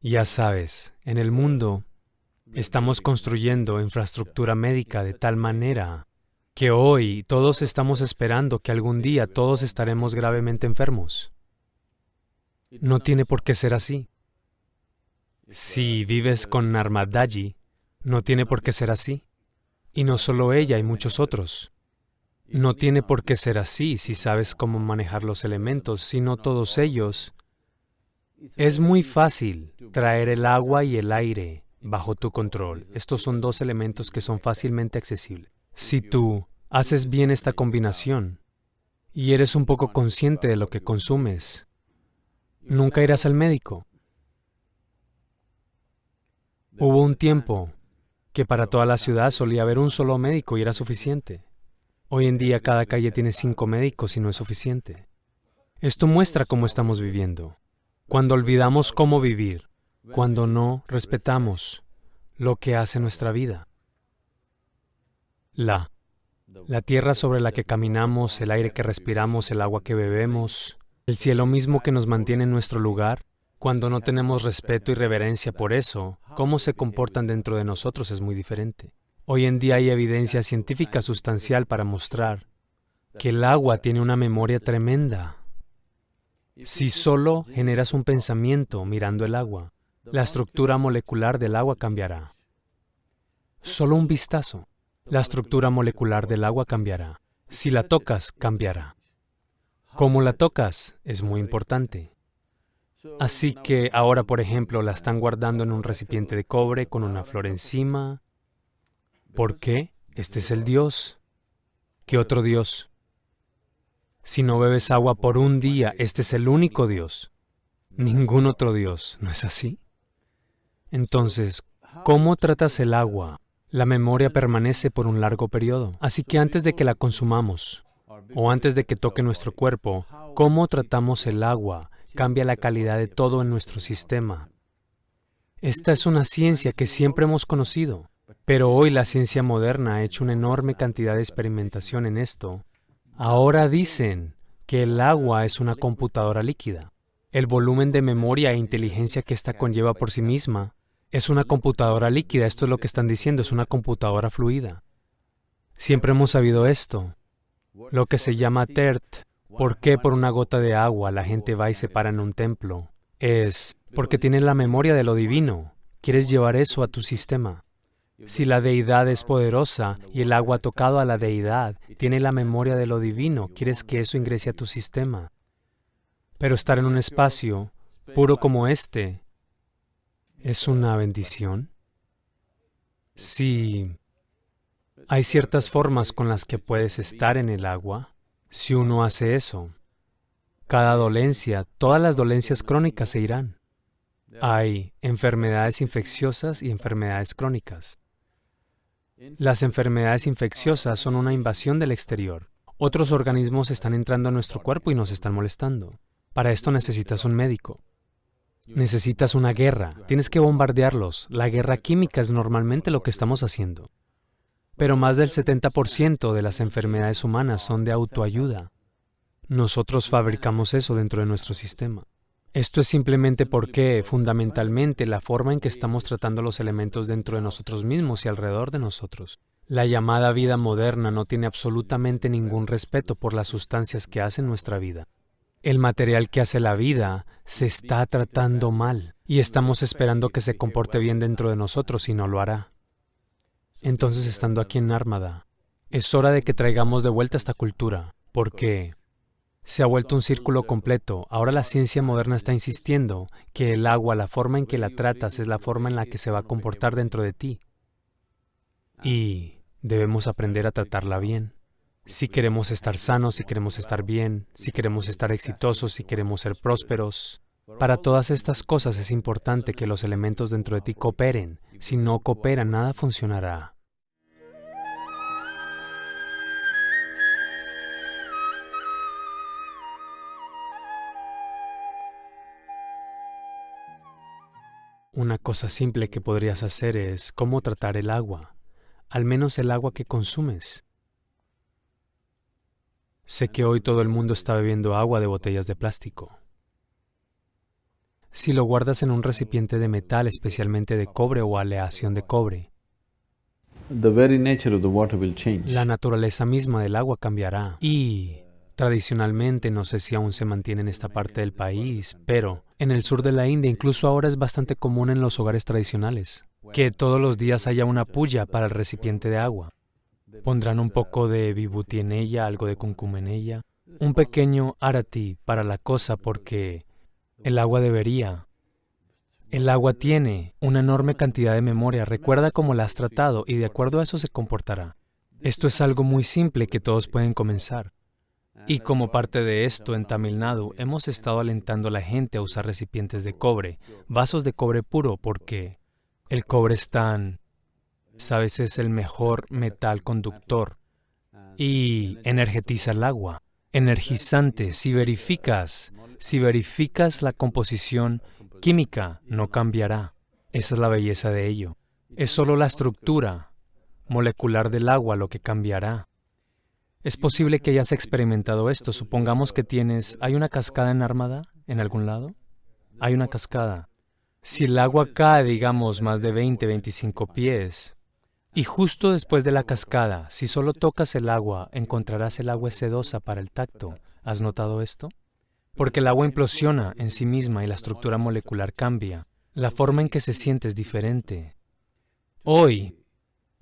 Ya sabes, en el mundo estamos construyendo infraestructura médica de tal manera que hoy todos estamos esperando que algún día todos estaremos gravemente enfermos. No tiene por qué ser así. Si vives con Narmadaji, no tiene por qué ser así. Y no solo ella, y muchos otros. No tiene por qué ser así si sabes cómo manejar los elementos, sino todos ellos. Es muy fácil traer el agua y el aire bajo tu control. Estos son dos elementos que son fácilmente accesibles. Si tú haces bien esta combinación y eres un poco consciente de lo que consumes, nunca irás al médico. Hubo un tiempo que para toda la ciudad solía haber un solo médico y era suficiente. Hoy en día cada calle tiene cinco médicos y no es suficiente. Esto muestra cómo estamos viviendo. Cuando olvidamos cómo vivir, cuando no respetamos lo que hace nuestra vida. La. La tierra sobre la que caminamos, el aire que respiramos, el agua que bebemos, el cielo mismo que nos mantiene en nuestro lugar, cuando no tenemos respeto y reverencia por eso, cómo se comportan dentro de nosotros es muy diferente. Hoy en día hay evidencia científica sustancial para mostrar que el agua tiene una memoria tremenda. Si solo generas un pensamiento mirando el agua, la estructura molecular del agua cambiará. Solo un vistazo, la estructura molecular del agua cambiará. Si la tocas, cambiará. Cómo la tocas es muy importante. Así que ahora, por ejemplo, la están guardando en un recipiente de cobre con una flor encima. ¿Por qué? Este es el Dios. ¿Qué otro Dios? Si no bebes agua por un día, este es el único Dios. Ningún otro Dios, ¿no es así? Entonces, ¿cómo tratas el agua? La memoria permanece por un largo periodo. Así que antes de que la consumamos, o antes de que toque nuestro cuerpo, ¿cómo tratamos el agua? cambia la calidad de todo en nuestro sistema. Esta es una ciencia que siempre hemos conocido, pero hoy la ciencia moderna ha hecho una enorme cantidad de experimentación en esto. Ahora dicen que el agua es una computadora líquida. El volumen de memoria e inteligencia que ésta conlleva por sí misma es una computadora líquida. Esto es lo que están diciendo, es una computadora fluida. Siempre hemos sabido esto. Lo que se llama TERT ¿Por qué por una gota de agua la gente va y se para en un templo? Es porque tiene la memoria de lo divino. Quieres llevar eso a tu sistema. Si la deidad es poderosa y el agua tocado a la deidad tiene la memoria de lo divino, quieres que eso ingrese a tu sistema. Pero estar en un espacio puro como este es una bendición. Si hay ciertas formas con las que puedes estar en el agua, si uno hace eso, cada dolencia, todas las dolencias crónicas se irán. Hay enfermedades infecciosas y enfermedades crónicas. Las enfermedades infecciosas son una invasión del exterior. Otros organismos están entrando a nuestro cuerpo y nos están molestando. Para esto necesitas un médico. Necesitas una guerra. Tienes que bombardearlos. La guerra química es normalmente lo que estamos haciendo. Pero más del 70% de las enfermedades humanas son de autoayuda. Nosotros fabricamos eso dentro de nuestro sistema. Esto es simplemente porque, fundamentalmente, la forma en que estamos tratando los elementos dentro de nosotros mismos y alrededor de nosotros. La llamada vida moderna no tiene absolutamente ningún respeto por las sustancias que hacen nuestra vida. El material que hace la vida se está tratando mal y estamos esperando que se comporte bien dentro de nosotros y no lo hará. Entonces, estando aquí en Armada, es hora de que traigamos de vuelta esta cultura, porque se ha vuelto un círculo completo. Ahora la ciencia moderna está insistiendo que el agua, la forma en que la tratas, es la forma en la que se va a comportar dentro de ti. Y debemos aprender a tratarla bien. Si queremos estar sanos, si queremos estar bien, si queremos estar exitosos, si queremos ser prósperos, para todas estas cosas es importante que los elementos dentro de ti cooperen. Si no cooperan, nada funcionará. Una cosa simple que podrías hacer es cómo tratar el agua, al menos el agua que consumes. Sé que hoy todo el mundo está bebiendo agua de botellas de plástico. si lo guardas en un recipiente de metal, especialmente de cobre o aleación de cobre, la naturaleza misma del agua cambiará. Y tradicionalmente, no sé si aún se mantiene en esta parte del país, pero en el sur de la India, incluso ahora es bastante común en los hogares tradicionales, que todos los días haya una puya para el recipiente de agua. Pondrán un poco de vibuti en ella, algo de kumkum en ella, un pequeño arati para la cosa porque el agua debería. El agua tiene una enorme cantidad de memoria, recuerda cómo la has tratado y de acuerdo a eso se comportará. Esto es algo muy simple que todos pueden comenzar. Y como parte de esto, en Tamil Nadu hemos estado alentando a la gente a usar recipientes de cobre, vasos de cobre puro, porque el cobre es tan, sabes, es el mejor metal conductor y energetiza el agua. Energizante, si verificas, si verificas la composición química, no cambiará. Esa es la belleza de ello. Es solo la estructura molecular del agua lo que cambiará. Es posible que hayas experimentado esto. Supongamos que tienes... ¿Hay una cascada en Armada en algún lado? Hay una cascada. Si el agua cae, digamos, más de 20, 25 pies, y justo después de la cascada, si solo tocas el agua, encontrarás el agua sedosa para el tacto. ¿Has notado esto? Porque el agua implosiona en sí misma y la estructura molecular cambia. La forma en que se siente es diferente. Hoy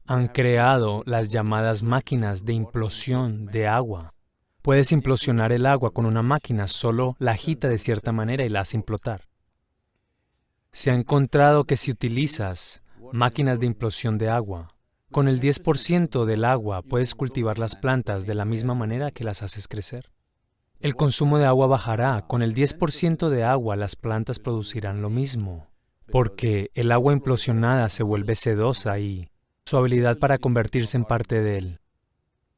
han creado las llamadas máquinas de implosión de agua. Puedes implosionar el agua con una máquina, solo la agita de cierta manera y la hace implotar. Se ha encontrado que si utilizas máquinas de implosión de agua, con el 10% del agua puedes cultivar las plantas de la misma manera que las haces crecer. El consumo de agua bajará. Con el 10% de agua las plantas producirán lo mismo, porque el agua implosionada se vuelve sedosa y su habilidad para convertirse en parte del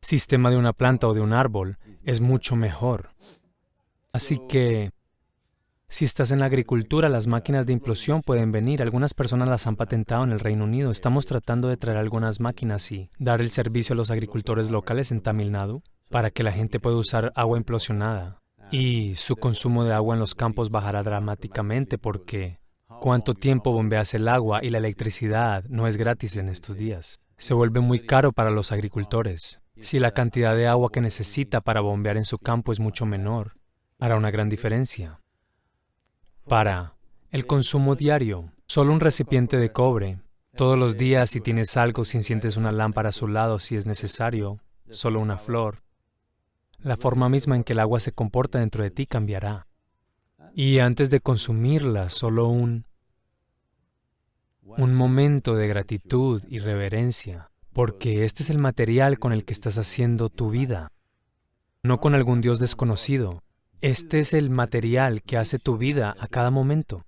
sistema de una planta o de un árbol es mucho mejor. Así que, si estás en la agricultura, las máquinas de implosión pueden venir. Algunas personas las han patentado en el Reino Unido. Estamos tratando de traer algunas máquinas y dar el servicio a los agricultores locales en Tamil Nadu para que la gente pueda usar agua implosionada. Y su consumo de agua en los campos bajará dramáticamente porque cuánto tiempo bombeas el agua y la electricidad no es gratis en estos días. Se vuelve muy caro para los agricultores. Si la cantidad de agua que necesita para bombear en su campo es mucho menor, hará una gran diferencia. Para el consumo diario, solo un recipiente de cobre. Todos los días, si tienes algo, si enciendes una lámpara a su lado, si es necesario, solo una flor. La forma misma en que el agua se comporta dentro de ti cambiará. Y antes de consumirla, solo un, un momento de gratitud y reverencia, porque este es el material con el que estás haciendo tu vida, no con algún Dios desconocido. Este es el material que hace tu vida a cada momento.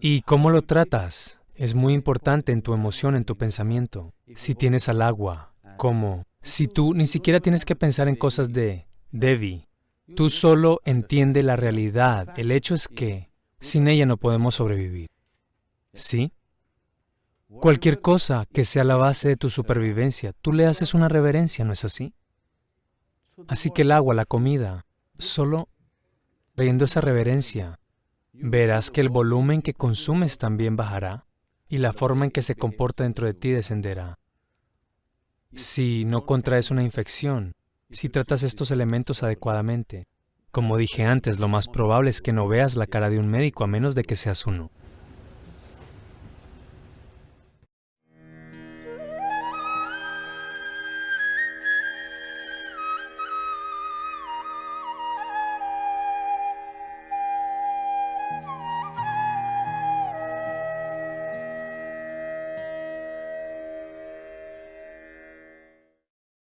¿Y cómo lo tratas? Es muy importante en tu emoción, en tu pensamiento. Si tienes al agua, como si tú ni siquiera tienes que pensar en cosas de Devi, tú solo entiende la realidad. El hecho es que sin ella no podemos sobrevivir. ¿Sí? Cualquier cosa que sea la base de tu supervivencia, tú le haces una reverencia, ¿no es así? Así que el agua, la comida, solo Trayendo esa reverencia, verás que el volumen que consumes también bajará y la forma en que se comporta dentro de ti descenderá. Si no contraes una infección, si tratas estos elementos adecuadamente, como dije antes, lo más probable es que no veas la cara de un médico a menos de que seas uno.